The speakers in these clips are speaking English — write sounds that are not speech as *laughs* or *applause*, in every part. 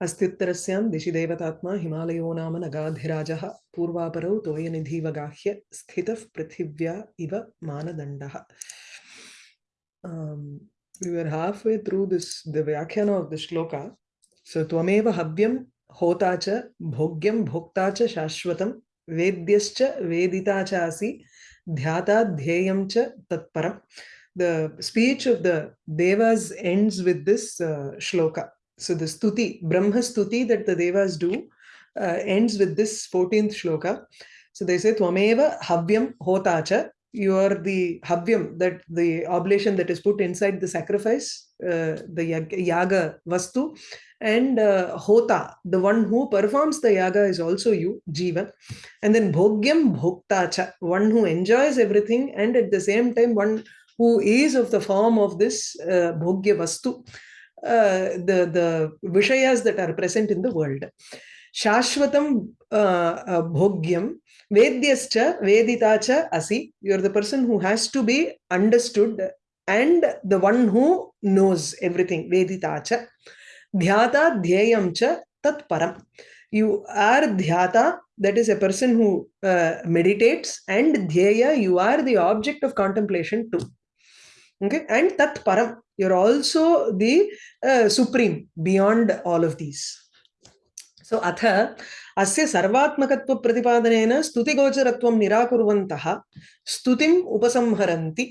अस्त्युतर दिशि देवतात्मा हिमालयो नाम नगाधिराज, पूर्वापर तोय निधिवगाह्य स्थित पृथिव्या इव मानदंड थ्रू दिस् द व्याख्यान ऑफ़ द श्लोक सो तमे हव्यम होता च भोक्ता चाश्वत वेद्य वेदिता चासी ध्याता ध्येयम तत्पर the speech of the devas ends with this shloka so the stuti brahma stuti that the devas do uh, ends with this 14th shloka. So they say tvameva havyam hota cha you are the havyam, that the oblation that is put inside the sacrifice, uh, the yaga vastu, and uh, hota, the one who performs the yaga is also you, jiva. And then bhogyam bhoktacha, one who enjoys everything, and at the same time, one who is of the form of this uh, bhogya vastu, uh, the, the vishayas that are present in the world. Shashvatam uh, uh, bhogyam Vedyascha, Veditacha, Asi. You're the person who has to be understood and the one who knows everything. Veditacha. Dhyata, Dhyayamcha, Tat Param. You are Dhyata, that is a person who uh, meditates, and Dhyaya, you are the object of contemplation too. Okay, and Tat Param, you're also the uh, supreme beyond all of these. So, Atha, अस्य सर्वात्मकत्वप्रतिपादनेन स्तुतिगोचरत्वं निराकुर्वन्तः स्तुतिम् उपसंहरन्ति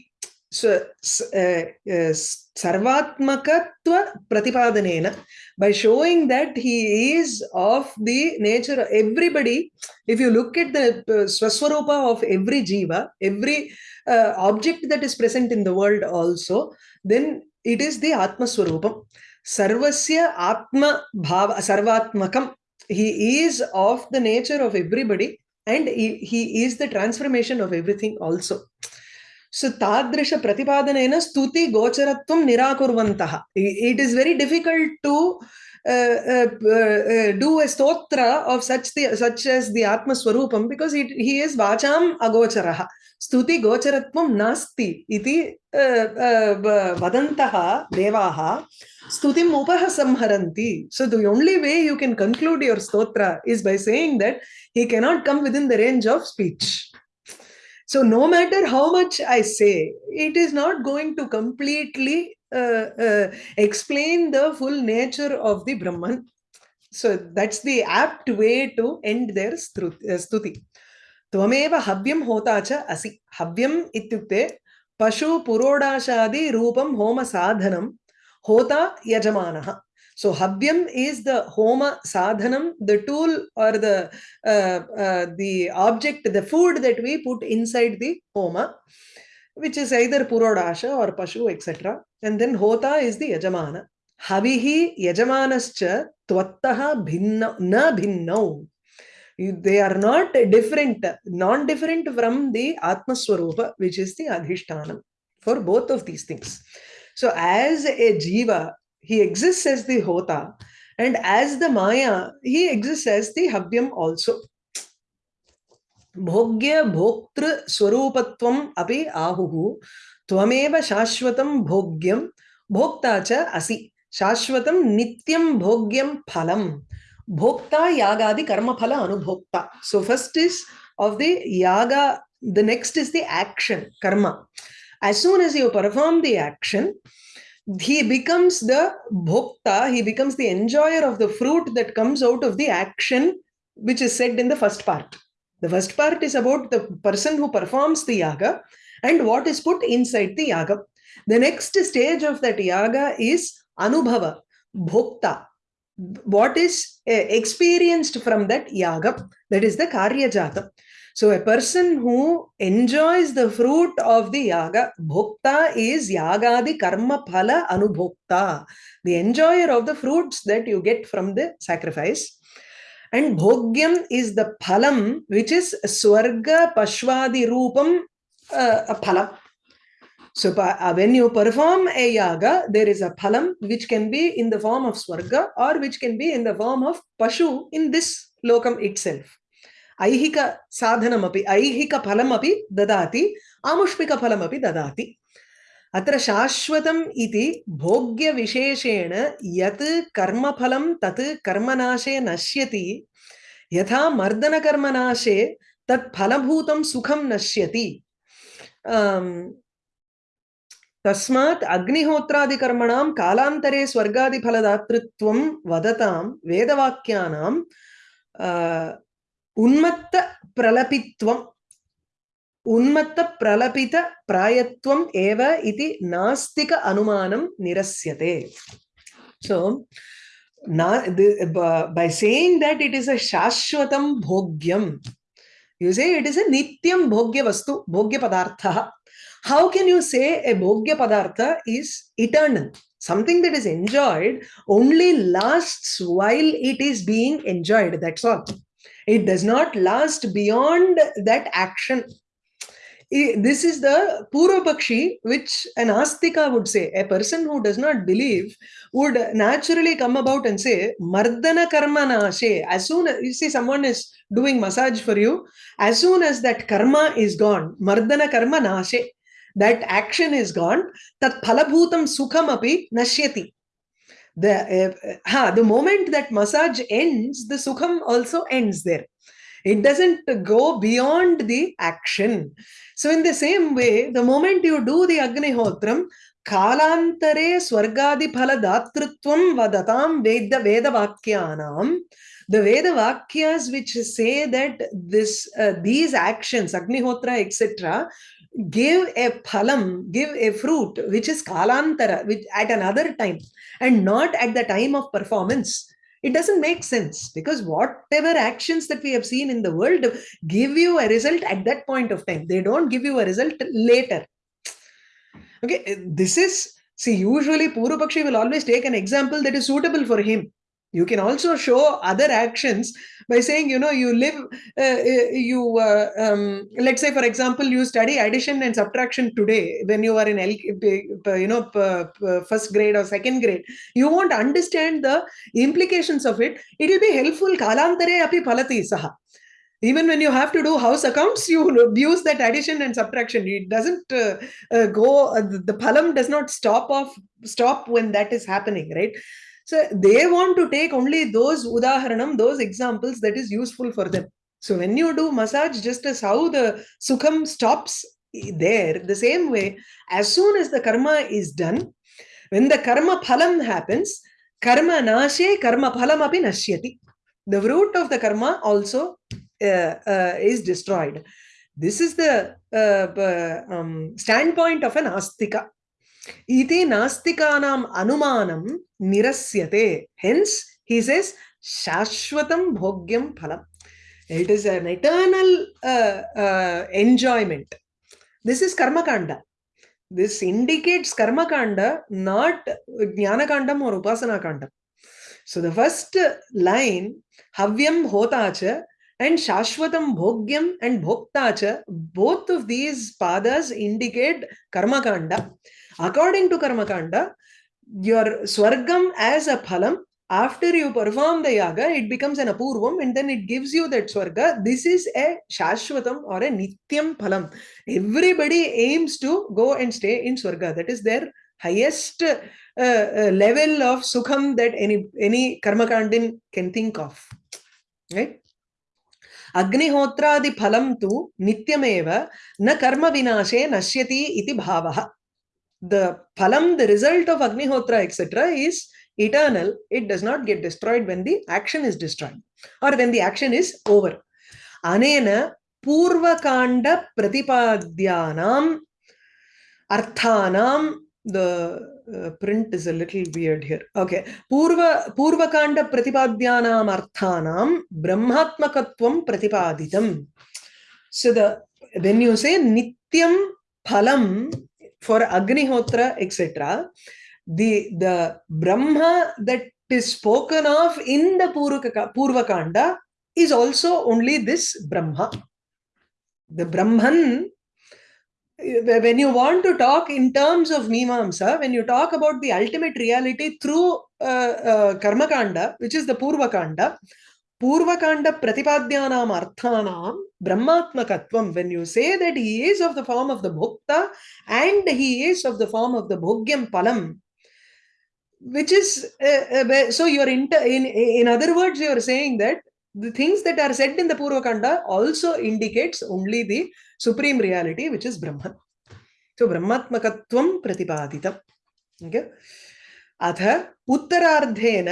सर्वात्मकत्वप्रतिपादनेन by showing that he is of the nature everybody if you look at the uh, swaswarupa of every jiva every uh, object that is present in the world also then it is the atma swarupam sarvasya atma bhava sarvatmakam he is of the nature of everybody and he, he is the transformation of everything also so तादृश प्रतिपादनेन स्तुति गोचरत्वं निराकुर्वन्तः it is very difficult to do a stotra of such the such as the आत्मस्वरूपं because it he is वाचाम अगोचरः स्तुति गोचरत्वं नास्ति इति वदन्तः देवाः स्तुतिम् उपहसंहरन्ति so the only way you can conclude your stotra is by saying that he can not come within the range of speech so no matter how much i say it is not going to completely uh, uh, explain the full nature of the brahman so that's the apt way to end their stuti त्वमेव हव्यं होता च असि हव्यम् इत्युक्ते पशु पुरोडाशादि रूपं home साधनं होता यजमानः so havyam is the homa sadhanam the tool or the uh, uh, the object the food that we put inside the homa which is either purodasha or pashu etc and then hota is the yajamana. Havihi yajamanascha tvattaha bhinna na bhinnau. They are not different, non-different from the Atma Swarupa, which is the Adhishtanam for both of these things. So as a Jiva, he exists as the Hota, and as the Maya, he exists as the Havyam also. भोग्य भोक्तृ स्वरूपत्वम अपि आहुः त्वमेव शाश्वतं भोग्यं भोक्ता च असि शाश्वतं नित्यं भोग्यं फलम् Bhokta Yagadi Karma Phala Anubhokta. So first is of the Yaga, the next is the action, Karma. As soon as you perform the action, he becomes the Bhokta, he becomes the enjoyer of the fruit that comes out of the action, which is said in the first part. The first part is about the person who performs the Yaga and what is put inside the Yaga. The next stage of that Yaga is Anubhava, Bhokta, what is uh, experienced from that yaga that is the karya jata so a person who enjoys the fruit of the yaga bhokta is yagadi karma phala anubhokta the enjoyer of the fruits that you get from the sacrifice. And bhogyam is the phalam which is swarga pashwadi rupam uh, phalam so uh, when you perform a yaga, there is a phalam which can be in the form of swarga or which can be in the form of pashu in this lokam itself. अत्र शाश्वतम् इति भोग्यविशेषेण यत् कर्मफलं तत् कर्मनाशे नश्यति, यथा मर्दनकर्मनाशे तत् फलभूतं सुखं नश्यति। तस्मात् अग्निहोत्रादिकर्मणां कालान्तरे स्वर्गादिफलदातृत्वं वदतां वेदवाक्यानां உன்மத்த பிரலபித்வம் உன்மத்த பிரலபித பிராயத்வம் ஏவ இது நாஸ்திக அனுமானம் நிரஸ்யதே. So by saying that it is a சாஸ்வதம் போக்யம் you say it is a nityam bhogya vastu bhogya padartha. How can you say a bhogya padartha is eternal? Something that is enjoyed only lasts while it is being enjoyed that's all. It does not last beyond that action. This is the Purvapakshi, which an Astika would say. A person who does not believe would naturally come about and say, Mardana karma nashe. As soon as you see someone is doing massage for you, as soon as that karma is gone, Mardana karma nashe, that action is gone, tat phalabhutam sukham api nashyati. The, uh, ha, the moment that massage ends, the sukham also ends there. It doesn't go beyond the action. So in the same way, the moment you do the Agnihotram, Kalantare Swargadi Phala Datrutvam Vadatam Veda Veda Vakyanam, the Veda Vakyas which say that this give a phalam, give a fruit which is kalantara, which at another time, and not at the time of performance. It doesn't make sense because whatever actions that we have seen in the world give you a result at that point of time. They don't give you a result later. Okay this is see usually Purupakshi will always take an example that is suitable for him you can also show other actions by saying, you know, you live, uh, uh, you, uh, um, let's say, for example, you study addition and subtraction today when you are in, you know, first grade or second grade. You won't understand the implications of it. It will be helpful. Kalantare api phalati saha. Even when you have to do house accounts, you *laughs* use that addition and subtraction. It doesn't uh, uh, go, uh, the phalam does not stop off, stop when that is happening, right? So they want to take only those udaharanam, those examples that is useful for them. So when you do massage, just as how the sukham stops there, the same way, as soon as the karma is done, when the karma phalam happens, karma nashe, karma phalam api nashyati. The root of the karma also uh, uh, is destroyed. This is the uh, um, standpoint of an astika. He says, shashwatam bhogyam phalam. It is an eternal uh, uh, enjoyment. This is karma kanda. This indicates karma kanda, not jnana kandam or upasana kandam. So the first line, havyam hotacha and shashwatam bhogyam and bhoktacha, both of these padas indicate karma kanda. According to Karma Kanda, your Swargam as a phalam, after you perform the yaga, it becomes an apurvam and then it gives you that Swarga. This is a Shashwatam or a Nityam phalam. Everybody aims to go and stay in Swarga. That is their highest uh, uh, level of Sukham that any, any Karmakandin can think of. Right? अग्निहोत्रादि फलं तु नित्यमेव न कर्म विनाशे नश्यति इति भावः the phalam, the result of Agnihotra, etc., is eternal. It does not get destroyed when the action is destroyed or when the action is over. Anena Purvakanda Pratipadyanam Arthanam, the uh, print is a little weird here. Okay. Purva Purvakanda Pratipadyanam Arthanam Brahmatmakatvam Pratipaditam. So the when you say Nityam Phalam for Agnihotra, etc., the, the Brahma that is spoken of in the Purvakanda is also only this Brahma. The Brahman, when you want to talk in terms of Mimamsa, when you talk about the ultimate reality through uh, uh, Karmakanda, which is the Purvakanda, Purvakanda Pratipadyanam Arthanam Brahmatmakatvam. When you say that he is of the form of the Bhukta and he is of the form of the Bhogyam Palam, which is uh, uh, so you're inter in in other words you saying that the things that are said in the Purvakanda also indicates only the supreme reality which is Brahman. So Brahmatmakatvam Pratipaditam. Okay. अथ उत्तरार्धेन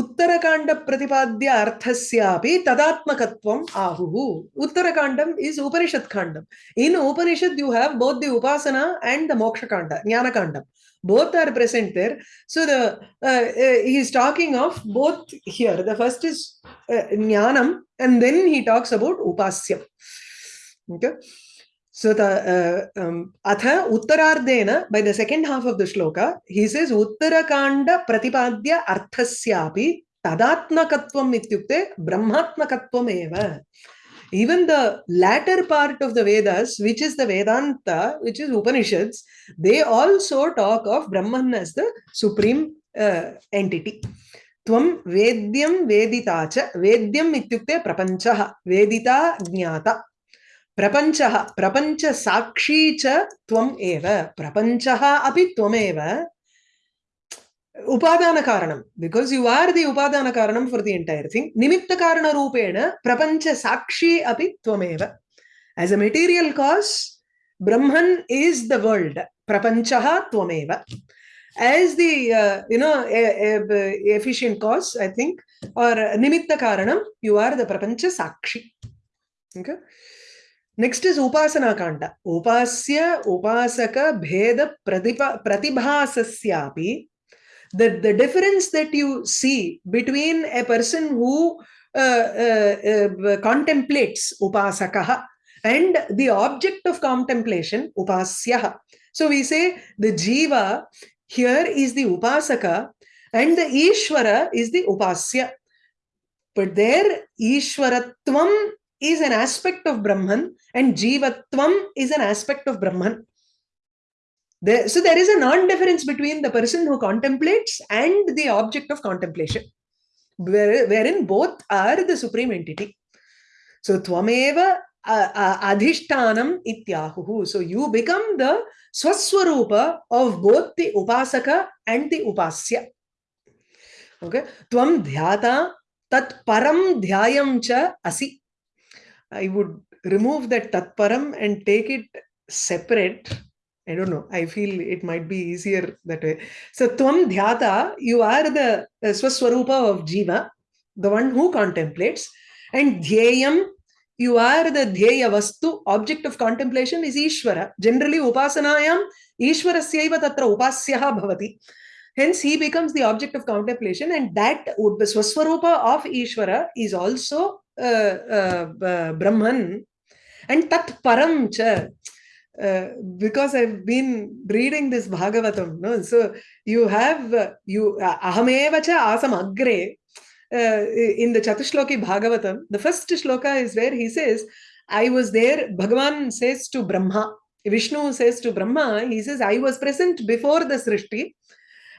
उत्तरकाण्ड प्रतिपाद्य अर्थस्यापि तदात्मकत्वम् आहुः उत्तरकाण्डम् Khandam. In Upanishad you have both the Upasana and the Moksha Kanda, Jnana Kandam. Both are present there. So the uh, uh, he is talking of both here. The first is uh, Jnanam and then he talks about Upasyam. Okay. So the uh, um, atha uttarardena by the second half of the shloka he says uttarakanda pratipadya arthasyapi tadatmakatvam ityukte brahmatmakatvam eva. Even the latter part of the Vedas, which is the Vedanta, which is Upanishads, they also talk of Brahman as the supreme uh, entity. Tvam Vedyam Veditacha. Vedyam ityukte prapanchaha. Vedita Jnata. प्रपञ्चः प्रपञ्चसाक्षी च त्वम् एव प्रपञ्चः अपि त्वमेव। उपादानकारणं because you are the उपादानकारणं for the entire thing निमित्तकारणरूपेण प्रपञ्चसाक्षी अपि त्वमेव। एस् अ मेटीरियल् कास् ब्रह्मन् इस् द वर्ल्ड् प्रपञ्चः त्वमेव। As the uh, you know a, a, efficient cause i think or nimitta karanam you are the okay? Next is Upasana Kanda. Upasya, Upasaka, Bheda, Pratipa, Pratibhasasyapi. The, the difference that you see between a person who uh, uh, uh, contemplates Upasakaha and the object of contemplation, Upasyaha. So we say the Jiva here is the Upasaka and the Ishvara is the Upasya. But there, Ishwaratvam is an aspect of Brahman and Jivatvam is an aspect of Brahman. There, so there is a non-difference between the person who contemplates and the object of contemplation, where, wherein both are the supreme entity. So Tvameva adhishtanam ityahuhu. So you become the swaswarupa of both the upasaka and the upasya. Okay. Tvam dhyata tat param dhyayam cha asi. I would remove that tatparam and take it separate. I don't know. I feel it might be easier that way. So, Tvam Dhyata, you are the uh, Swaswarupa of Jiva, the one who contemplates. And Dhyayam, you are the Dhyaya Vastu, object of contemplation is Ishvara. Generally, Upasanayam, Ishvarasyaiva tatra upasyaha bhavati. Hence, he becomes the object of contemplation, and that Swaswarupa of Ishvara is also Brahman and Tat Param cha. Uh, because I've been reading this Bhagavatam, no? so you have uh, you Ahameva cha asam agre uh, in the Chatushloki Bhagavatam. The first shloka is where he says, "I was there." Bhagavan says to Brahma, Vishnu says to Brahma, he says, "I was present before the Srishti."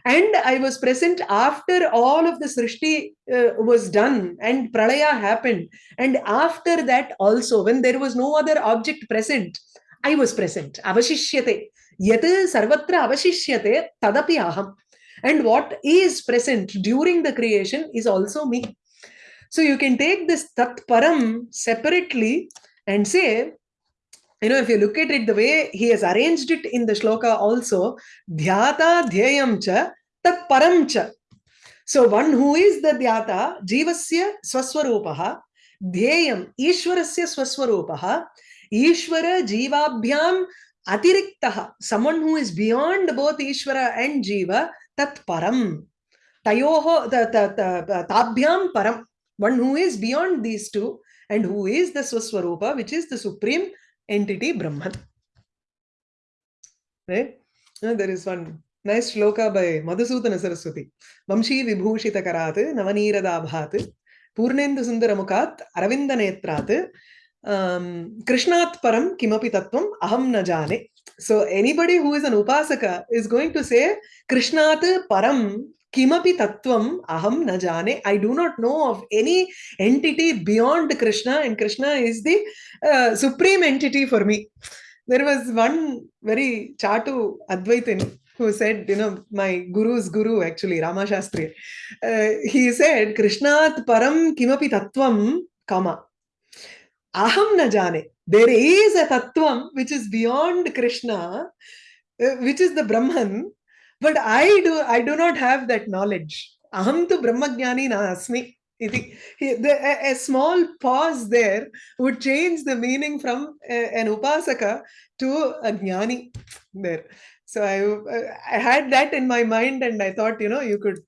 And I was present after all of the Srishti uh, was done and Pralaya happened. And after that also, when there was no other object present, I was present. Avashishyate. Yat sarvatra avashishyate tadapi aham. And what is present during the creation is also me. So you can take this tat param separately and say, you know, if you look at it the way he has arranged it in the shloka also, dhyata dhyayam cha tat param cha. So one who is the dhyata, jivasya swaswarupaha, ishvara jivabhyam atiriktaha, someone who is beyond both ishvara and jiva, tat param. Tayoho, tabhyam param. One who is beyond these two and who is the swaswarupa, which is the supreme entity Brahman. Right? Now, there is one nice shloka by Madhusudana Saraswati. Vamshi Vibhushita Karat, Navaniradaabhat, Purnendu Sundaramukat, Aravinda Netrat, um, Krishnat Param Kimapi Tattvam Aham Najane. So anybody who is an Upasaka is going to say Krishnat Param tattvam aham na jane. I do not know of any entity beyond Krishna, and Krishna is the uh, supreme entity for me. There was one very chatu Advaitin who said, you know, my guru's guru actually, Rama Shastri, uh, he said, Krishnat param kimapi tattvam kama. Aham na jane. There is a tattvam which is beyond Krishna, uh, which is the Brahman, but I do I do not have that knowledge. Aham tu brahmagyani na asmi. Iti. He- A small pause there would change the meaning from an upasaka to a jnani there. So I, I had that in my mind and I thought, you know, you could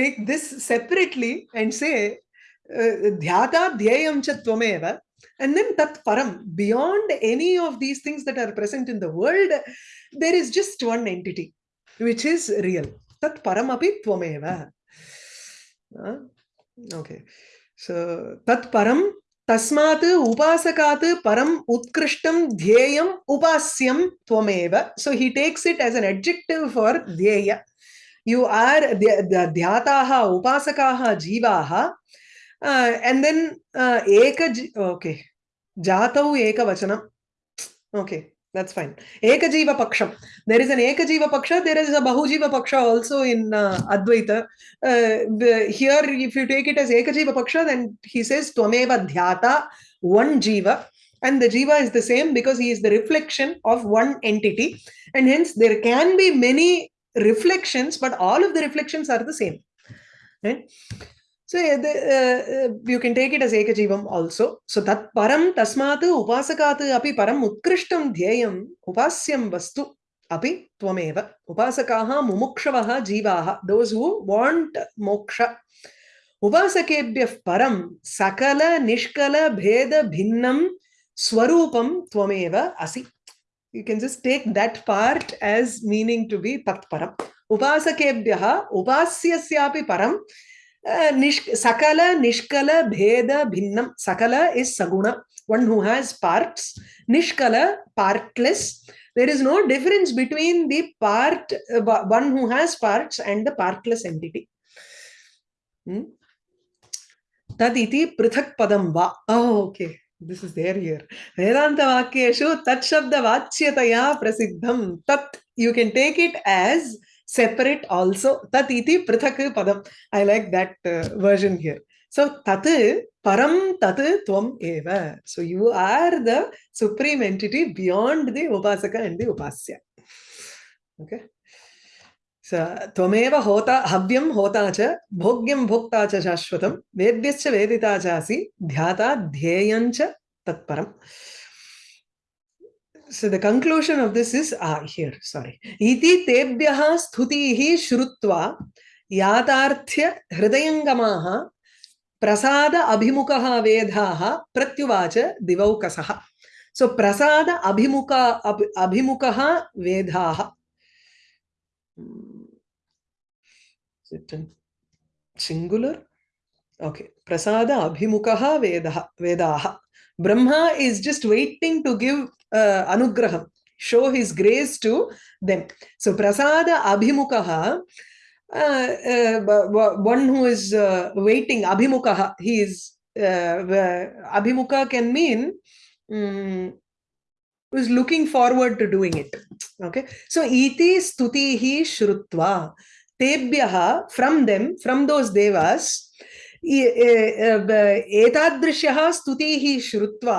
take this separately and say, uh, dhyata dhyayam cha tvameva, and then tat param. Beyond any of these things that are present in the world, there is just one entity, which is real. Tat param api tvameva. Uh, okay. So, tat param तस्मात् उपासकात् परम उत्कृष्टम ध्येयम उपास्यम त्वमेव। So he takes it as an adjective for ध्येय. You are ध्याताः उपासकाः जीवाः। And then एक ओके जातौ एकवचनम् okay that's fine. Ekajiva paksham. There is an ekajiva paksha there is a bahujiva paksha also in uh, advaita. Uh, the, here if you take it as ekajiva paksha then he says twameva dhyata one jiva. And the jiva is the same because he is the reflection of one entity. And hence there can be many reflections but all of the reflections are the same. Right so uh, you can take it as ekajivam also. So that param tasmat upasakat api param utkristam dhyayam upasyam vastu api tvameva. Upasakaha mumukshavaha jivaha. Those who want moksha. Upasakebhyah param sakala nishkala bheda bhinnam swarupam tvameva asi. You can just take that part as meaning to be tat param. Upasakebhyaha upasyasyapi param nish, sakala nishkala bheda bhinnam sakala is saguna one who has parts nishkala partless there is no difference between the part uh, one who has parts and the partless entity hmm? tad iti prithak padam va oh okay this is there here vedanta vakyeshu tat shabda vachyataya prasiddham tat you can take it as separate also tat iti prithak padam i like that uh, version here so tat param tat tvam eva so you are the supreme entity beyond the upasaka and the upasya okay hota havyam hota cha bhogyam bhokta cha shashwatam vedyascha vedita cha asi dhyata dhyayam tatparam so the conclusion of this is ah here sorry iti tebhyah sthutihi shrutva yatarthya hridayangamaha prasada abhimukah vedhaha pratyuvacha divaukasah so prasada abhimuka ab, abhimukah vedhaha singular okay prasada abhimukah vedah vedaha brahma is just waiting to give uh, anugraham, show his grace to them. So prasada abhimukaha, uh, uh, one who is uh, waiting, abhimukaha, he is, uh, abhimuka can mean um, looking forward to doing it. Okay, so iti stutihi shrutva, tebhyaha, from them, from those devas, एतादृशः स्तुतिः श्रुत्वा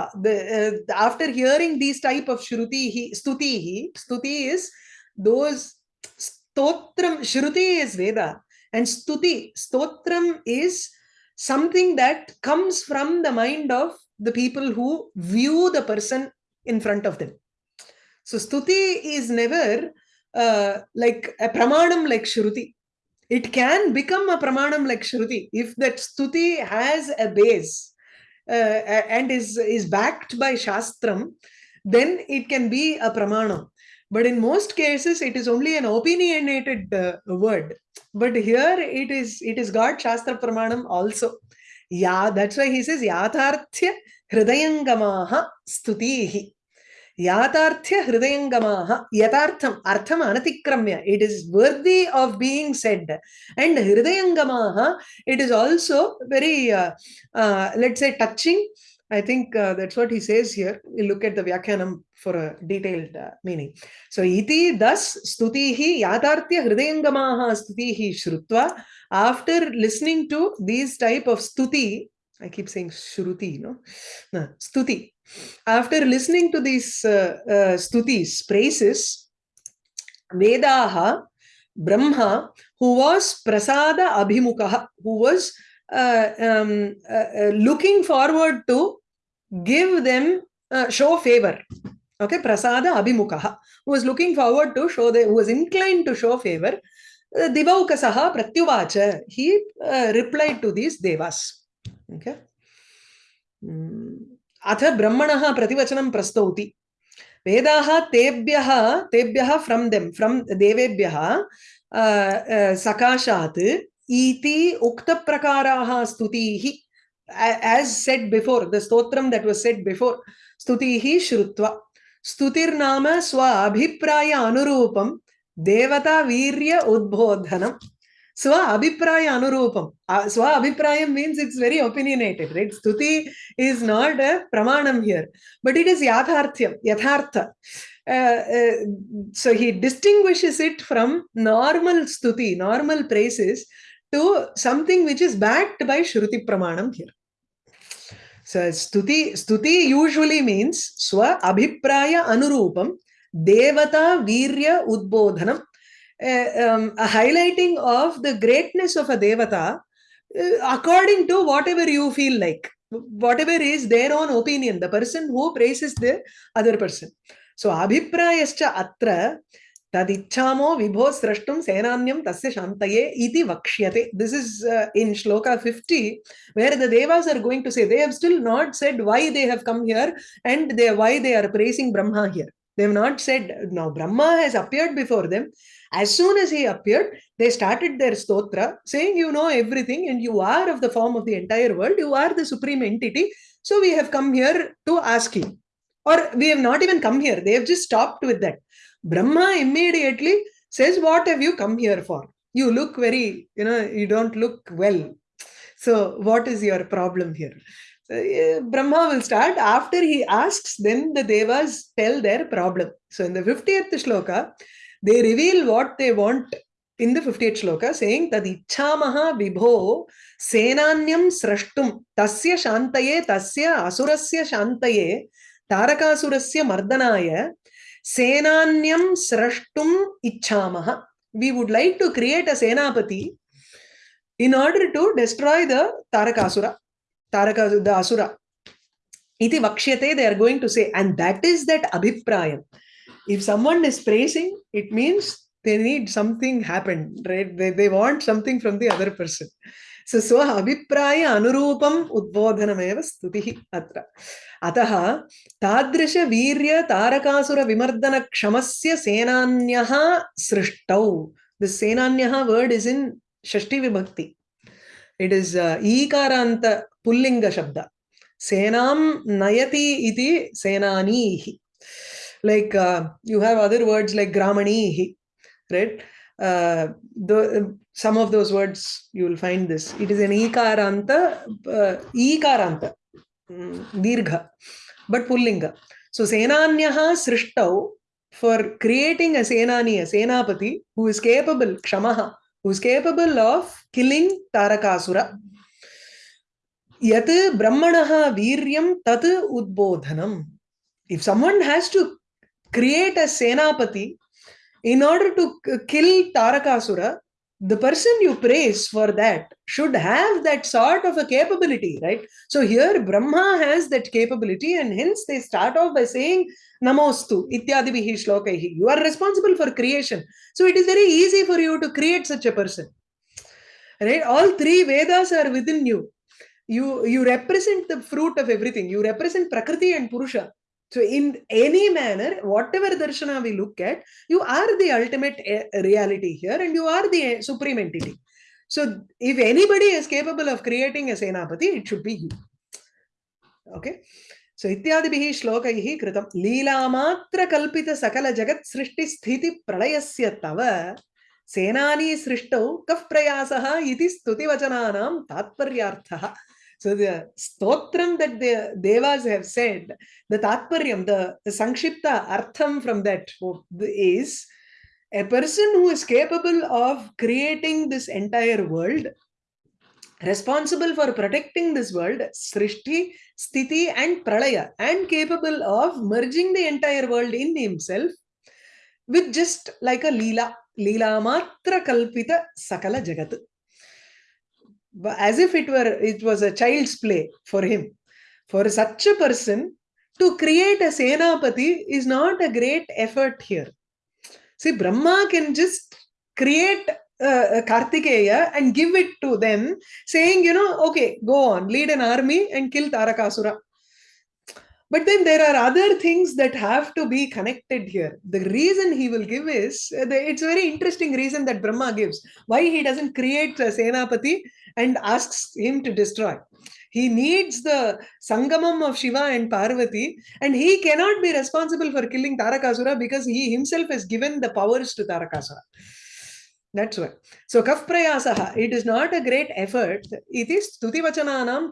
after hearing these type of shruti stutihi stuti is those stotram shruti is veda and stuti stotram is something that comes from the mind of the people who view the person in front of them so stuti is never uh, like a pramanam like shruti it can become a pramanam like Shruti if that stuti has a base uh, and is, is backed by Shastram, then it can be a pramanam. But in most cases, it is only an opinionated uh, word. But here it is it is got Shastra Pramanam also. Yeah, that's why he says Yatharthya Hridayangamaha Stutihi. याथार्थ्य हृदयंगमाः यथार्थम अर्थम अनतिक्रम्य it is worthy of being said and हृदयंगमाः it is also very let's say touching I think that's what he says here you look at the व्याख्यानम for a detailed meaning so इति thus स्तुतिः याथार्थ्य हृदयंगमाः स्तुतिः श्रुत्वा after listening to these type of स्तुति i keep saying shruti no? No stuti. After listening to these uh, uh, stutis praises vedaha brahma who was prasada abhimukha who was uh, um, uh, uh, looking forward to give them uh, show favor okay? Prasada abhimukha who was looking forward to show the who was inclined to show favor divaukasaha pratyuvacha. He replied to these devas अथ ब्रह्मणः प्रतिवचनं प्रस्तौति वेदाः तेभ्यः तेभ्यः from them from देवेभ्यः सकाशात् इति उक्तप्रकाराः स्तुतिः as said before the stotram that was said before stutihi shrutva stutirnama swa abhipraya anurupam devata virya udbodhanam swa abhipraya anurupam uh, swa abhiprayam means it's very opinionated right stuti is not a pramanam here but it is yatharthyam yathartha uh, uh, so he distinguishes it from normal stuti normal praises to something which is backed by shruti pramanam here so stuti stuti usually means swa abhipraya anurupam devata virya udbodhanam a, um, a highlighting of the greatness of a devata uh, according to whatever you feel like whatever is their own opinion the person who praises the other person. So abhiprayascha atra tadichhamo vibho srashtum senanyam tasya shantaye iti vakshyate this is uh, in shloka 50 where the devas are going to say they have still not said why they have come here and they why they are praising brahma here they have not said now brahma has appeared before them as soon as he appeared they started their stotra saying you know everything and you are of the form of the entire world you are the supreme entity so we have come here to ask you or we have not even come here they have just stopped with that Brahma immediately says, What have you come here for? You look very, you know, you don't look well. So, what is your problem here? Brahma will start after he asks, then the devas tell their problem. So in the 50th shloka, they reveal what they want in the 50th shloka saying that Ichchamaha vibho senanyam srashtum tasya shantaye tasya asurasya shantaye tarakasurasya mardanaya senanyam srashtum ichchamaha. We would like to create a senapati in order to destroy the Tarakasura taraka the asura iti vakshyate they are going to say and that is that abhiprayam if someone is praising it means they need something happened right they, they want something from the other person so so abhipraya anurupam udbodhanameva stutihi atra अतः तादृश वीर्य तारकासुर विमर्दन क्षमस्य सेनान्यः सृष्टौ the सेनान्यः word is in षष्टि विभक्ति इट इज़ ईकार अंत पुिंग शब्द सेना नयती सेनानी like you have other words like Gramin right some of those words you will find this it is an ईकार अंत ईकार अंत दीर्घ बट पुिंग सो सेना सृष्टौ फॉर क्रिएटिंग अ सेनानी अ सेनापति हू इज़ केपबल क्षमा who is capable of killing tarakasura yat brahmanaha viryam tat udbodhanam if someone has to create a senapati in order to kill tarakasura the person you praise for that should have that sort of a capability, right? So here Brahma has that capability, and hence they start off by saying Namostu Ityadibihi Shlokaihi. You are responsible for creation. So it is very easy for you to create such a person. Right? All three Vedas are within you. You you represent the fruit of everything. You represent Prakriti and Purusha. So in any manner, whatever darshana we look at, you are the ultimate eh, reality here and you are the eh, supreme entity. So if anybody is capable of creating a senapati, it should be you. Okay. So ityadibihi shlokaihi kritam leelamatra kalpita sakala jagat srishti sthiti pralayasya tava senani srishtau kaf prayasaha iti stuti vachananam tatparyarthaha. So the stotram that the devas have said, the tatparyam, the, the sankshipta artham from that is a person who is capable of creating this entire world responsible for protecting this world, Srishti, Sthiti, and Pralaya, and capable of merging the entire world in himself with just like a Leela, Leela Matra Kalpita Sakala Jagat. As if it were it was a child's play for him. For such a person to create a Senapati is not a great effort here. See, Brahma can just create uh, Kartikeya and give it to them, saying, you know, okay, go on, lead an army and kill Tarakasura. But then there are other things that have to be connected here. The reason he will give is, it's a very interesting reason that Brahma gives. Why he doesn't create a Senapati and asks him to destroy. He needs the Sangamam of Shiva and Parvati and he cannot be responsible for killing Tarakasura because he himself has given the powers to Tarakasura. That's why. So kaf it is not a great effort. It is stuti vachananam.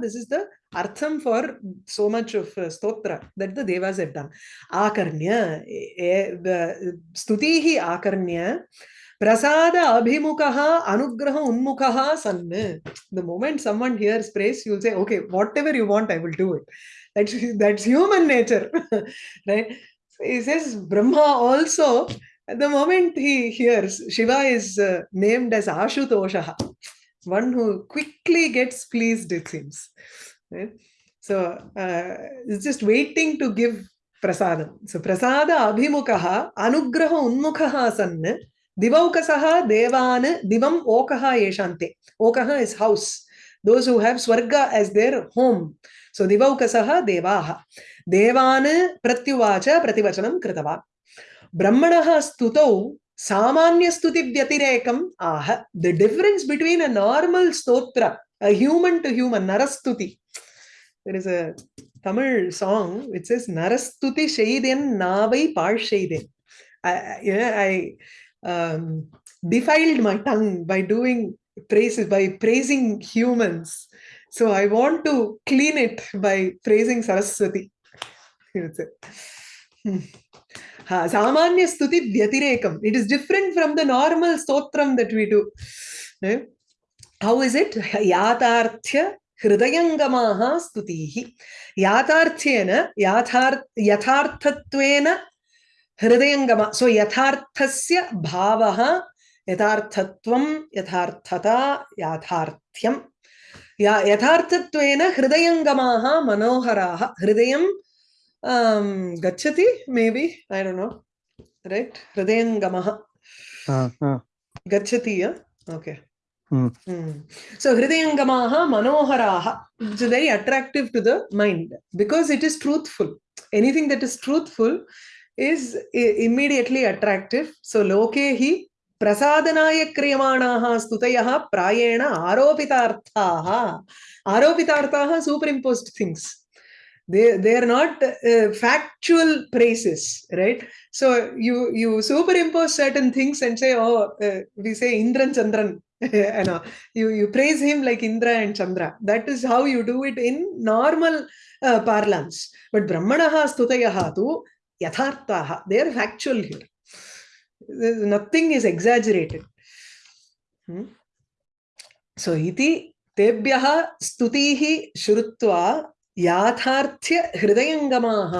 This is the artham for so much of uh, stotra that the devas have done. Akarnya, eh, eh, the uh, stutihi akarnya, prasada abhimukaha anugraha unmukaha sanne. The moment someone hears praise, you'll say, okay, whatever you want, I will do it. That's, that's human nature, *laughs* right? So he says, Brahma also the moment he hears Shiva is uh, named as Ashutosha, one who quickly gets pleased, it seems. Right? So uh, it's just waiting to give prasadam. So prasada abhimukaha anugraha unmukhaha sanne divaukasaha devan divam okaha yeshante. Okaha is house. Those who have swarga as their home. So divaukasaha devaha. Devan pratyuvacha prativachanam kritava. ब्रह्मणः स्तुतौ सामान्यस्तुतिव्यतिरेकम् आह the difference between a normal stotra a human to human narastuti there is a tamil song which says narastuti sheiden navai paal sheiden i yeah, i um, defiled my tongue by doing praises by praising humans so i want to clean it by praising saraswati hmm. Samanya Stuti Vyatirekam. It is different from the normal stotram that we do. Eh? How is it? Yatarthya Hridayangamaha Stutihi. Yatarthyena, yathar, Yatharthatvena हृदयंगम सो यथार्थस्य भावः यथार्थत्वं यथार्थता याथार्थ्यं या यथार्थत्वेन हृदयङ्गमाः मनोहराः। हृदयं गच्छति may be I don't know right हृदयङ्गमः गच्छति okay so हृदयङ्गमाः मनोहराः it's very attractive to the mind because it is truthful anything that is truthful is immediately attractive. So Lokehi Prasadanaya Kriyamanaha Stutayaha Prayena Aropitarthaha. Aropitarthaha superimposed things. they they are not uh, factual praises right so you you superimpose certain things and say oh uh, we say indran chandran *laughs* you you you praise him like indra and chandra that is how you do it in normal uh, parlance but brahmanaha stutayaha tu yatharthaha they are factual here nothing is exaggerated hmm? so iti tebhyah stutihi shrutva याथार्थ्य हृदयङ्गमाः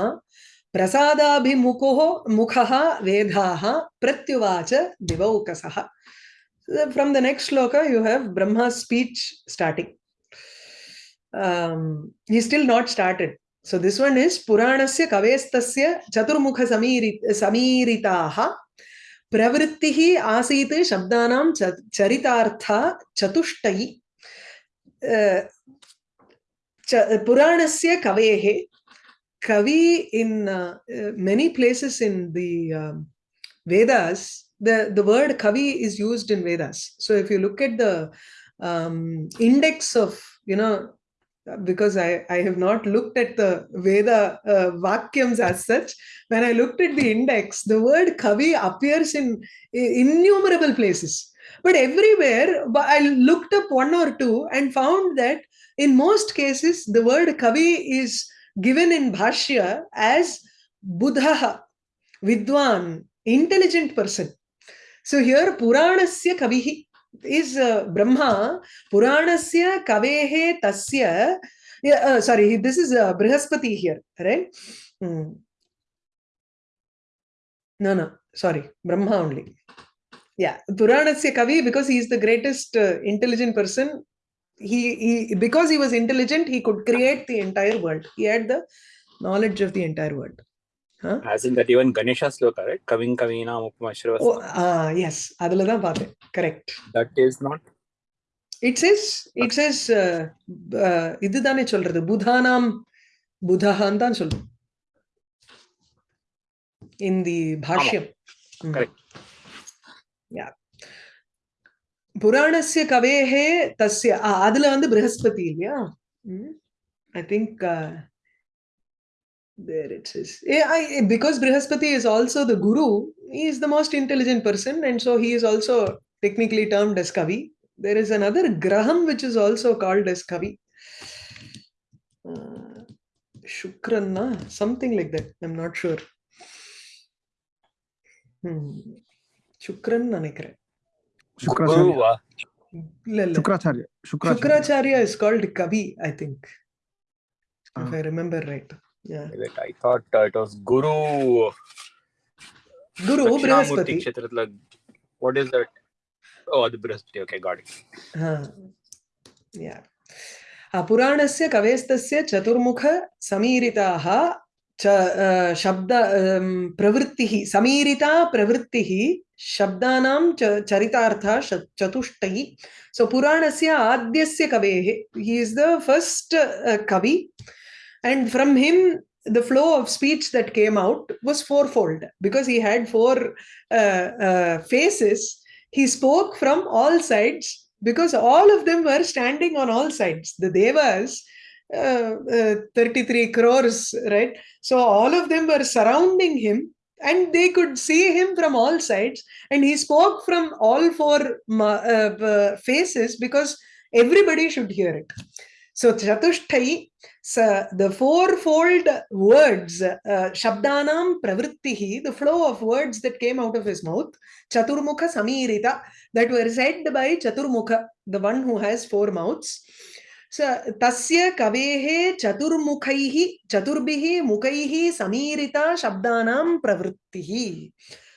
प्रसादाभिमुखो मुखः वेदाः प्रत्युवाच दिवौकसः from the next shloka you have brahma's speech starting um, he's still not started so this one is puranasya kavestasya chaturmukha samiritaha pravrittihi asit shabdanam charitartha chatushtai uh, Puranasya Kavehe. Kavi in uh, many places in the um, Vedas, the, the word Kavi is used in Vedas. So if you look at the um, index of, you know, because I, I have not looked at the Veda uh, Vakyams as such. When I looked at the index, the word Kavi appears in innumerable places. But everywhere, I looked up one or two and found that in most cases, the word Kavi is given in Bhashya as Buddha, Vidwan, intelligent person. So here, Puranasya Kavihi is uh, Brahma, Puranasya Kavehe Tasya. Yeah, uh, sorry, this is uh, Brihaspati here, right? Hmm. No, no, sorry, Brahma only. Yeah, Puranasya Kavi, because he is the greatest uh, intelligent person, he, he because he was intelligent, he could create the entire world. He had the knowledge of the entire world. As in that even Ganesha sloka, right? Kaving Kavina Mupamashravas. Oh, uh, yes, அதுல தான் பார்த்தேன். Correct. That is not. It says, it says, uh, uh, இதுதானே சொல்றது, புதானாம் புதஹான் தான் சொல்றது. In the Bhashyam. Correct. Yeah. புராணஸ்ய கவேஹே தஸ்ய அதுல வந்து பிரகஸ்பதி இல்லையா I think there it is yeah, I, because brihaspati is also the guru he is the most intelligent person and so he is also technically termed as kavi there is another graham which is also called as kavi uh, shukranna something like that i'm not sure hmm. shukran நினைக்கிறேன் Guruva. Shukracharya. Shukracharya. Shukracharya is called Kavi, I think. If I remember right. Yeah. I thought uh, it was Guru. Guru Brihaspati. Kshetrathla. What is that? Oh, the Brihaspati. Okay, got it. Huh. Yeah. पुराणस्य कवेस्तस्य चतुर्मुख समीरिताः च शब्द प्रवृत्तिः समीरिता प्रवृत्तिः शब्दानां च चरितार्थः चतुष्टयि सो पुराणस्य आद्यस्य कवेः he is the first uh, kavi and from him the flow of speech that came out was fourfold. Because he had four uh, uh, faces he spoke from all sides because all of them were standing on all sides. The devas uh, uh, 33 crores right? So all of them were surrounding him and they could see him from all sides. And he spoke from all four uh, faces because everybody should hear it so Chatushthayi, so the fourfold words, uh, Shabdanam Pravrittihi, the flow of words that came out of his mouth, Chaturmukha Samirita, that were said by Chaturmukha, the one who has four mouths. So Tasya Kavehe Chaturmukhaihi, Chaturbihi Mukhaihi Samirita Shabdanam Pravrittihi.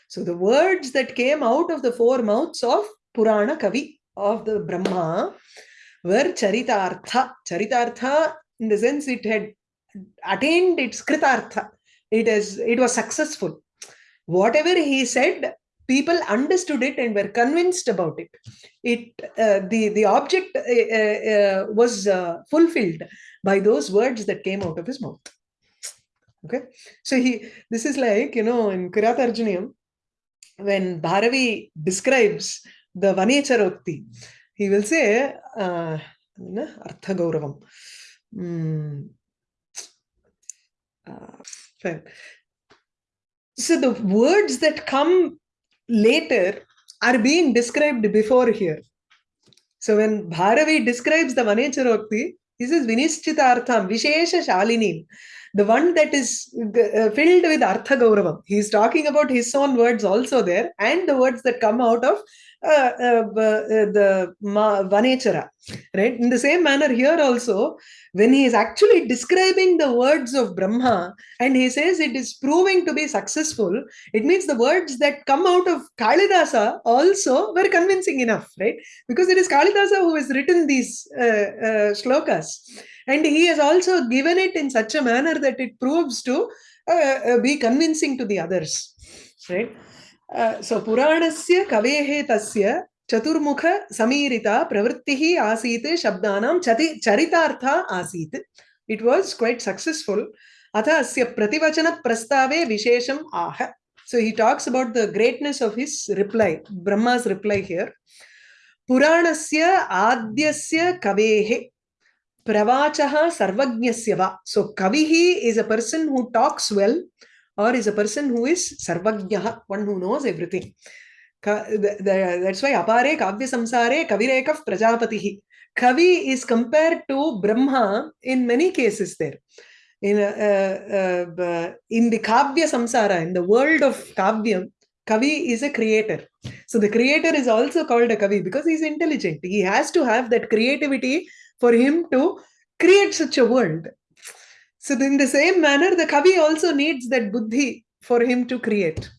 So the words that came out of the four mouths of Purana Kavi, of the Brahma, were charitartha charitartha in the sense it had attained its kritartha it is it was successful. Whatever he said people understood it and were convinced about it. It uh, the the object uh, uh, was fulfilled by those words that came out of his mouth. Okay? So he this is like you know in kiratarjuniyam when bharavi describes the vanecharokti he will say uh, artha gauravam mm. uh, so the words that come later are being described before here. So when Bharavi describes the Vanecharokti, he says Vinischitartham, Vishesha Shalinim, the one that is uh, filled with Artha Gauravam. He is talking about his own words also there and the words that come out of uh, uh, the Vanechara. Right? In the same manner here also, when he is actually describing the words of Brahma and he says it is proving to be successful, it means the words that come out of Kalidasa also were convincing enough, right? Because it is Kalidasa who has written these uh, uh, shlokas. And he has also given it in such a manner that it proves to uh, be convincing to the others, right? so Puranasya kavehe tasya चतुर्मुख समीरिता प्रवृत्ति आसीत, शब्दानां चति, चरितार्था आसीत. It was quite successful अथ अस्य प्रतिवचनप्रस्तावे विशेषम आह. So he talks about the greatness of his reply Brahma's reply here पुराणस्य आद्यस्य कवेः, प्रवाचः सर्वज्ञस्य वा? सो कविः is a person who talks well or is a person who is सर्वज्ञः one who knows everything that's why apare kavya samsare kavirekah prajapatihi kavi is compared to brahma in many cases there in uh, uh, uh, in the kavya samsara in the world of kavyam kavi is a creator so the creator is also called a kavi because he's intelligent he has to have that creativity for him to create such a world so in the same manner the kavi also needs that buddhi for him to create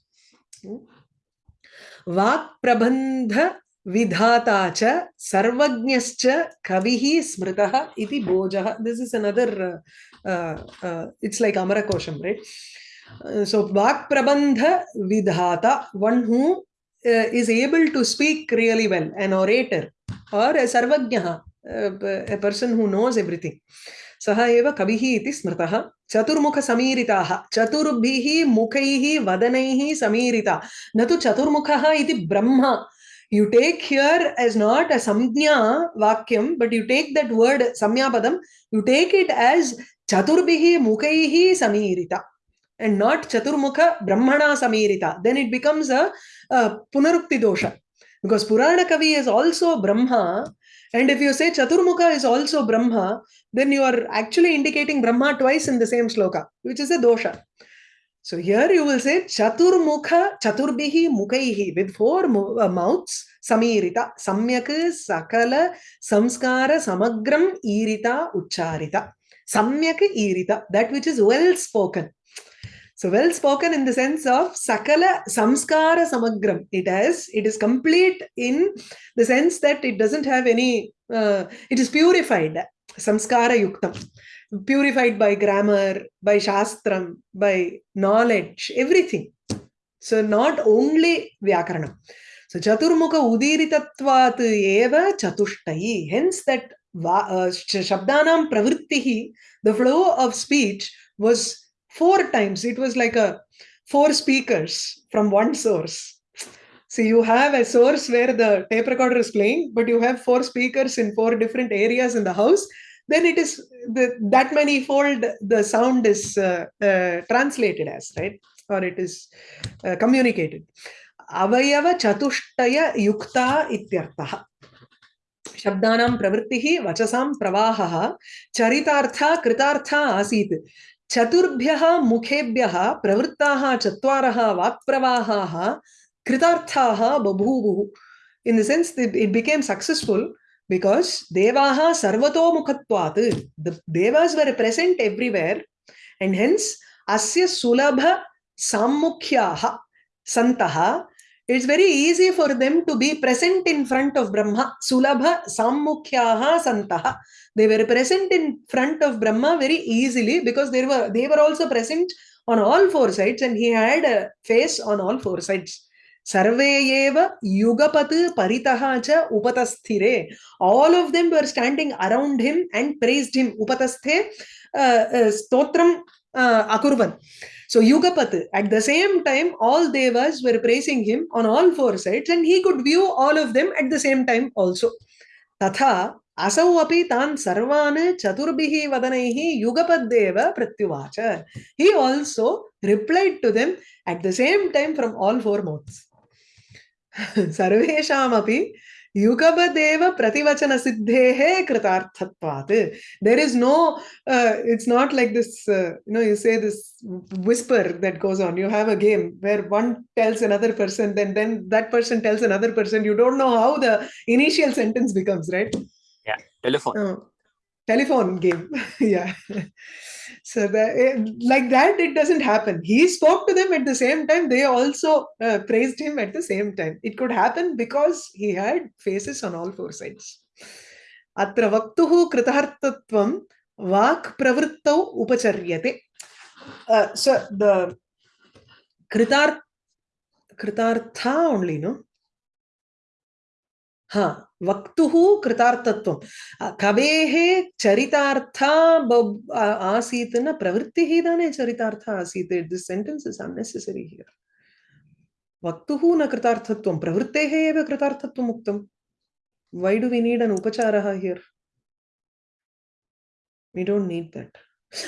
वाक् प्रबंध विधाता च सर्वज्ञश्च कविः स्मृतः इति भोजः this is another it's like अमरकोशं right so वाक्प्रबन्ध विधाता one who is able to speak really well an orator are a सर्वज्ञः person who knows everything सह एव कविः इति चतुर्मुख समीरिता। चतुर्भ मुखैः वदनैः समीरिता। न तु चतुर्मुखः इति ब्रह्म। You take here as not a संज्ञा वाक्यं but you take word word संज्ञापदं you take it as चतुर्भिः मुखैः समीरिता। एंड नॉट चतुर्मुख ब्रह्मणा समीरिता। देन् इट् बिकम्स् अ पुनरुक्तिदोष। Because पुराणकवि is also Brahma and if you say chaturmukha is also brahma then you are actually indicating brahma twice in the same sloka which is a dosha. So here you will say chaturmukha chaturbihi mukhaihi with four uh, mouths samirita samyak sakala samskara samagram irita ucharita. Samyak irita that which is well spoken so well spoken in the sense of sakala samskara samagram. It has it is complete in the sense that it doesn't have any uh, it is purified samskara yuktam. Purified by grammar by shastram by knowledge everything. So not only vyakaranam. So chaturmukha udiritatvat eva chatushtai hence that uh, shabdanam pravrittihi the flow of speech was four times it was like a four speakers from one source so you have a source where the tape recorder is playing but you have four speakers in four different areas in the house then it is the, that many fold the sound is uh, uh, translated as right or it is uh, communicated avayava chatushtaya yukta ityartah शब्दानां प्रवृत्तिः वचसां प्रवाहः चरितार्था कृतार्था आसीत् चतुर्भ्य मुखेभ्य, प्रवृत्ता चार वाक्वाह कृता बभूवु. In the sense it became successful because देवा सर्वतो मुखत्वात् the devas were present everywhere and hence अस्य सुलभ साम्मुख्याः सन्तः it's very easy for them to be present in front of Brahma. Sulabha Sammukhyaha Santaha. They were present in front of Brahma very easily because they were, they were also present on all four sides and he had a face on all four sides. Sarveyeva Yugapat Paritahacha Upatasthire. All of them were standing around him and praised him. Upatasthe uh, uh, Stotram uh, Akurvan. so yugapat at the same time all devas were praising him on all four sides and he could view all of them at the same time also तथा असौ अपि तान् सर्वान् चतुर्भिः वदनैः युगपद्देव प्रत्युवाच he also replied to them at the same time from all four mouths *laughs* सर्वेषामपि Yukabadeva Prativachana Siddhehe Kritarthatvat. There is no, uh, it's not like this, uh, you know, you say this whisper that goes on. You have a game where one tells another person, then, then that person tells another person. You don't know how the initial sentence becomes, right? Yeah, telephone. Uh, telephone game. *laughs* yeah so that eh, like that it doesn't happen he spoke to them at the same time they also uh, praised him at the same time it could happen because he had faces on all four sides अत्र वक्तुः कृतार्थत्वं वाक् प्रवृत्तौ उपचर्यते uh, so the कृतार् कृतार्था only no हाँ वक्तुः कृतार्थत्व। कवे चरितार्था आसीत न, प्रवृत्तिः इदानीं चरितार्था आसीत्। This sentence is unnecessary here वक्तुः न कृतार्थत्व, प्रवृत्ते एव कृतार्थत्वम् उक्तं। Why do we need an उपचार here we don't need that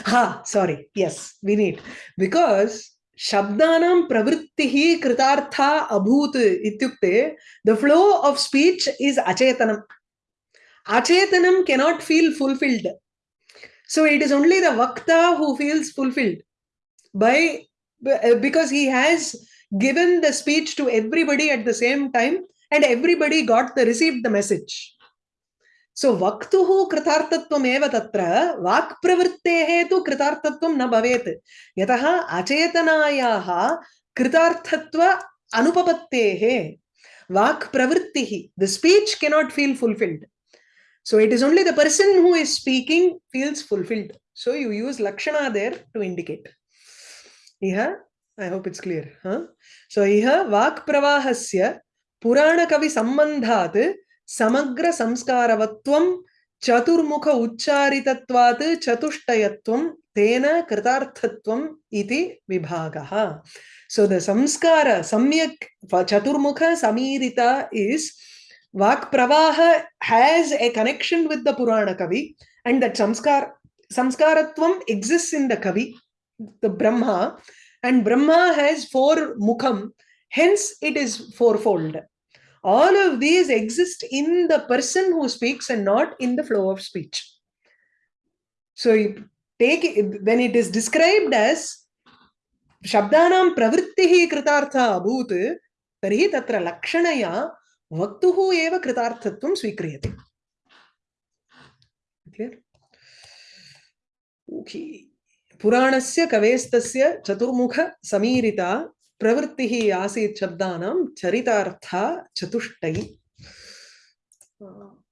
हाँ sorry yes we need because शब्दा प्रवृत्ति कृतार्थ अभूत the flow of speech is अचेतनम. अचेतनम cannot feel fulfilled so it is only the वक्ता who feels fulfilled by because he has given the speech to everybody at the same time and everybody got the received the message So vaktuhu kritartatvam eva tatra vak pravrittehe tu kritartatvam na bhavet. Yataha achetanayaha kritarthatva anupapattehe. Vak pravrittihi the speech cannot feel fulfilled. So it is only the person who is speaking feels fulfilled. So you use lakshana there to indicate. Iha i hope it's clear huh? So iha vak pravahasya purana kavi sambandhat समग्रसंस्कारवत्वं चतुर्मुख उच्चारितत्वात् चतुष्टयत्वं, तेन कृतार्थत्वम् इति विभागः। So the संस्कार, सम्यक् चतुर्मुख समीरिता is vakpravaha has a connection with the puranakavi and that samskara samskaratvam exists in the kavi, the brahma, and brahma has four mukham, hence it is fourfold. all of these exist in the person who speaks and not in the flow of speech so you take it, when it is described as शब्दानां प्रवृत्तिः कृतार्था अभूत् तर्हि तत्र लक्षणया वक्तुः एव कृतार्थत्वं स्वीक्रियते clear okay पुराणस्य कवेस्तस्य चतुर्मुख समीरिता प्रवृत्तिः आसीत् शब्दानां चरितार्था चतुष्टयी।